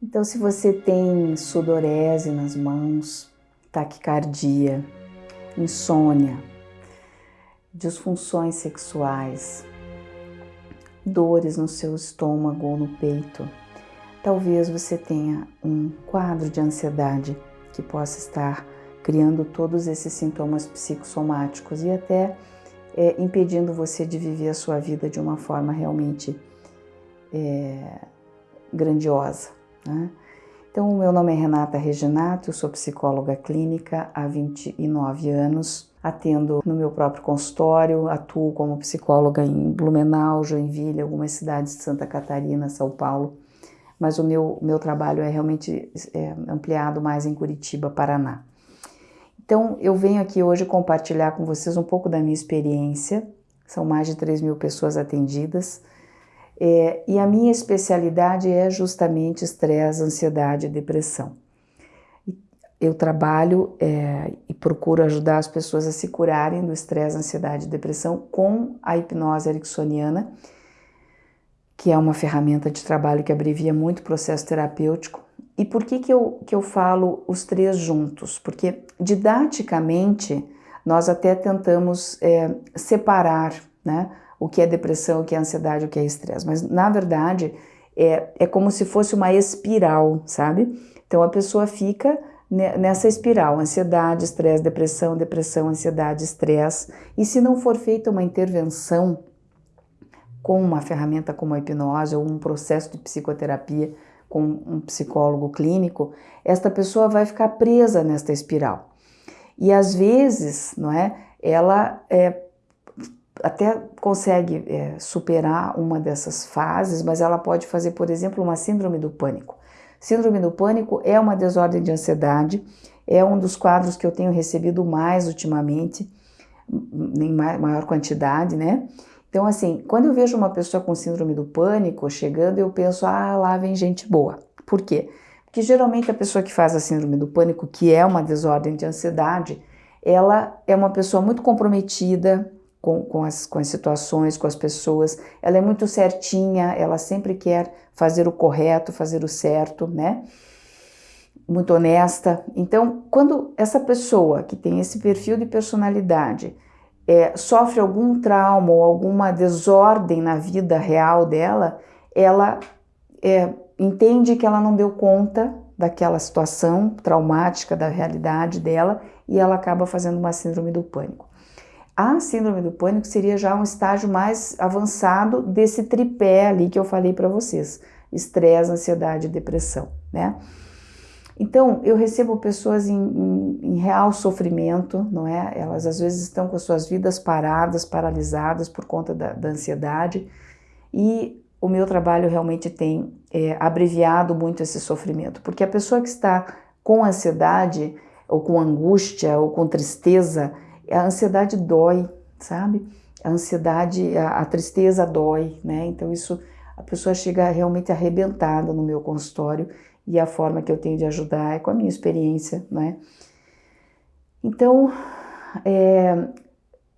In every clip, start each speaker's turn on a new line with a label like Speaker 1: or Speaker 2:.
Speaker 1: Então, se você tem sudorese nas mãos, taquicardia, insônia, disfunções sexuais, dores no seu estômago ou no peito, talvez você tenha um quadro de ansiedade que possa estar criando todos esses sintomas psicossomáticos e até é, impedindo você de viver a sua vida de uma forma realmente é, grandiosa. Né? Então, o meu nome é Renata Reginato, eu sou psicóloga clínica há 29 anos, atendo no meu próprio consultório, atuo como psicóloga em Blumenau, Joinville, algumas cidades de Santa Catarina, São Paulo, mas o meu, meu trabalho é realmente é, ampliado mais em Curitiba, Paraná. Então, eu venho aqui hoje compartilhar com vocês um pouco da minha experiência, são mais de 3 mil pessoas atendidas, é, e a minha especialidade é justamente estresse, ansiedade e depressão. Eu trabalho é, e procuro ajudar as pessoas a se curarem do estresse, ansiedade e depressão com a hipnose ericksoniana, que é uma ferramenta de trabalho que abrevia muito o processo terapêutico. E por que, que, eu, que eu falo os três juntos? Porque didaticamente nós até tentamos é, separar né, o que é depressão, o que é ansiedade, o que é estresse. Mas, na verdade, é, é como se fosse uma espiral, sabe? Então, a pessoa fica nessa espiral, ansiedade, estresse, depressão, depressão, ansiedade, estresse. E se não for feita uma intervenção com uma ferramenta como a hipnose ou um processo de psicoterapia com um psicólogo clínico, esta pessoa vai ficar presa nesta espiral. E às vezes, não é, ela é, até consegue é, superar uma dessas fases, mas ela pode fazer, por exemplo, uma síndrome do pânico. Síndrome do pânico é uma desordem de ansiedade, é um dos quadros que eu tenho recebido mais ultimamente, em maior quantidade, né? Então, assim, quando eu vejo uma pessoa com síndrome do pânico chegando, eu penso, ah, lá vem gente boa. Por quê? Porque geralmente a pessoa que faz a síndrome do pânico, que é uma desordem de ansiedade, ela é uma pessoa muito comprometida, com, com, as, com as situações, com as pessoas. Ela é muito certinha, ela sempre quer fazer o correto, fazer o certo, né? Muito honesta. Então, quando essa pessoa que tem esse perfil de personalidade é, sofre algum trauma ou alguma desordem na vida real dela, ela é, entende que ela não deu conta daquela situação traumática da realidade dela e ela acaba fazendo uma síndrome do pânico. A síndrome do pânico seria já um estágio mais avançado desse tripé ali que eu falei para vocês: estresse, ansiedade e depressão, né? Então, eu recebo pessoas em, em, em, real sofrimento, não é? Elas às vezes estão com as suas vidas paradas, paralisadas por conta da, da ansiedade, e o meu trabalho realmente tem é, abreviado muito esse sofrimento, porque a pessoa que está com ansiedade, ou com angústia, ou com tristeza, a ansiedade dói, sabe? A ansiedade, a, a tristeza dói, né? Então isso a pessoa chega realmente arrebentada no meu consultório e a forma que eu tenho de ajudar é com a minha experiência, né? Então, é,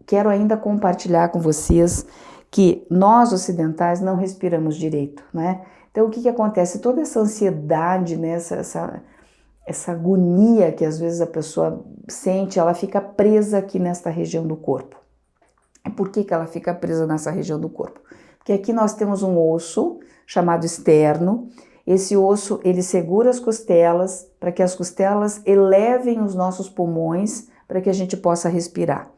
Speaker 1: quero ainda compartilhar com vocês que nós ocidentais não respiramos direito, né? Então, o que, que acontece? Toda essa ansiedade, né, essa, essa, essa agonia que às vezes a pessoa sente, ela fica presa aqui nesta região do corpo. Por que, que ela fica presa nessa região do corpo? Porque aqui nós temos um osso chamado externo. Esse osso ele segura as costelas para que as costelas elevem os nossos pulmões para que a gente possa respirar.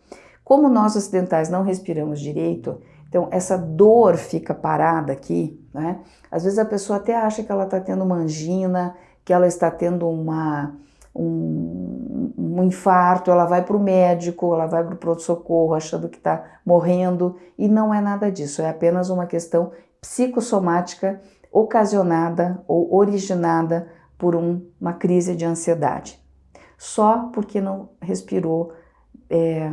Speaker 1: Como nós ocidentais não respiramos direito, então essa dor fica parada aqui, né? Às vezes a pessoa até acha que ela está tendo uma angina, que ela está tendo uma, um, um infarto, ela vai para o médico, ela vai para o pronto-socorro achando que está morrendo e não é nada disso, é apenas uma questão psicossomática ocasionada ou originada por um, uma crise de ansiedade, só porque não respirou é,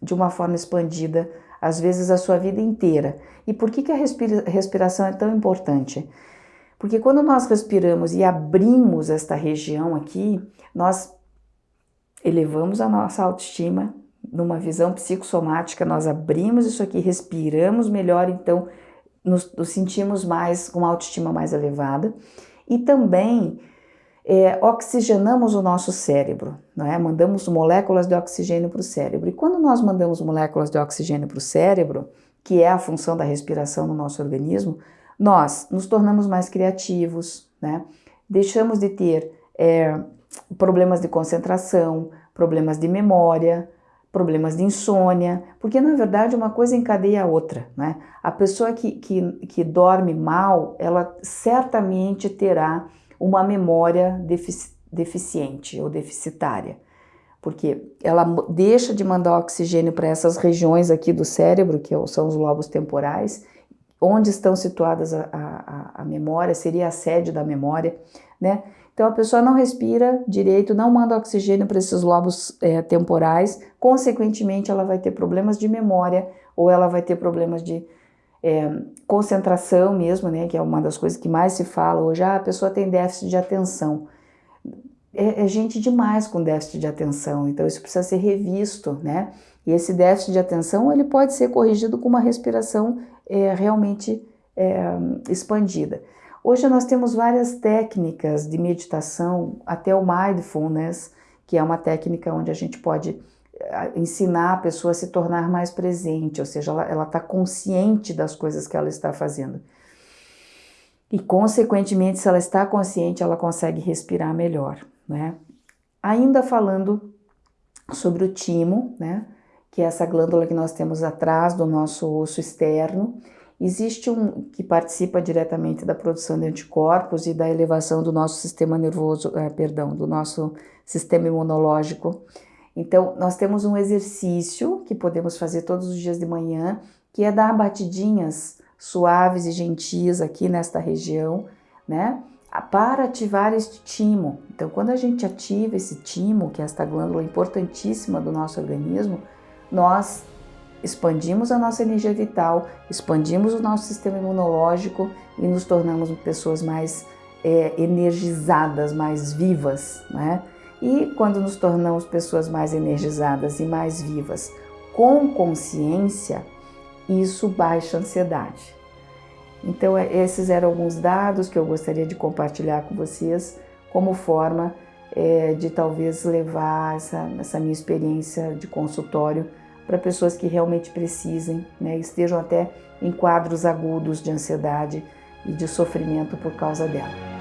Speaker 1: de uma forma expandida, às vezes a sua vida inteira. E por que, que a respira respiração é tão importante? Porque quando nós respiramos e abrimos esta região aqui, nós elevamos a nossa autoestima numa visão psicossomática, nós abrimos isso aqui, respiramos melhor, então nos, nos sentimos mais com uma autoestima mais elevada. E também é, oxigenamos o nosso cérebro, não é? mandamos moléculas de oxigênio para o cérebro. E quando nós mandamos moléculas de oxigênio para o cérebro, que é a função da respiração no nosso organismo, nós nos tornamos mais criativos, né? deixamos de ter é, problemas de concentração, problemas de memória, problemas de insônia, porque na verdade uma coisa encadeia a outra, né? A pessoa que, que, que dorme mal, ela certamente terá uma memória defici deficiente ou deficitária, porque ela deixa de mandar oxigênio para essas regiões aqui do cérebro, que são os lobos temporais, onde estão situadas a, a, a memória, seria a sede da memória, né? Então a pessoa não respira direito, não manda oxigênio para esses lobos é, temporais, consequentemente ela vai ter problemas de memória ou ela vai ter problemas de é, concentração mesmo, né, que é uma das coisas que mais se fala hoje, ah, a pessoa tem déficit de atenção. É, é gente demais com déficit de atenção, então isso precisa ser revisto, né? E esse déficit de atenção ele pode ser corrigido com uma respiração é, realmente é, expandida. Hoje nós temos várias técnicas de meditação, até o mindfulness, que é uma técnica onde a gente pode eh, ensinar a pessoa a se tornar mais presente, ou seja, ela está consciente das coisas que ela está fazendo. E, consequentemente, se ela está consciente, ela consegue respirar melhor, né? Ainda falando sobre o timo, né? Que é essa glândula que nós temos atrás do nosso osso externo, Existe um que participa diretamente da produção de anticorpos e da elevação do nosso sistema nervoso, é, perdão, do nosso sistema imunológico. Então, nós temos um exercício que podemos fazer todos os dias de manhã, que é dar batidinhas suaves e gentis aqui nesta região, né? Para ativar este timo. Então, quando a gente ativa esse timo, que é esta glândula importantíssima do nosso organismo, nós expandimos a nossa energia vital, expandimos o nosso sistema imunológico e nos tornamos pessoas mais é, energizadas, mais vivas, né? E quando nos tornamos pessoas mais energizadas e mais vivas com consciência, isso baixa a ansiedade. Então, é, esses eram alguns dados que eu gostaria de compartilhar com vocês como forma é, de talvez levar essa, essa minha experiência de consultório para pessoas que realmente precisem, né, estejam até em quadros agudos de ansiedade e de sofrimento por causa dela.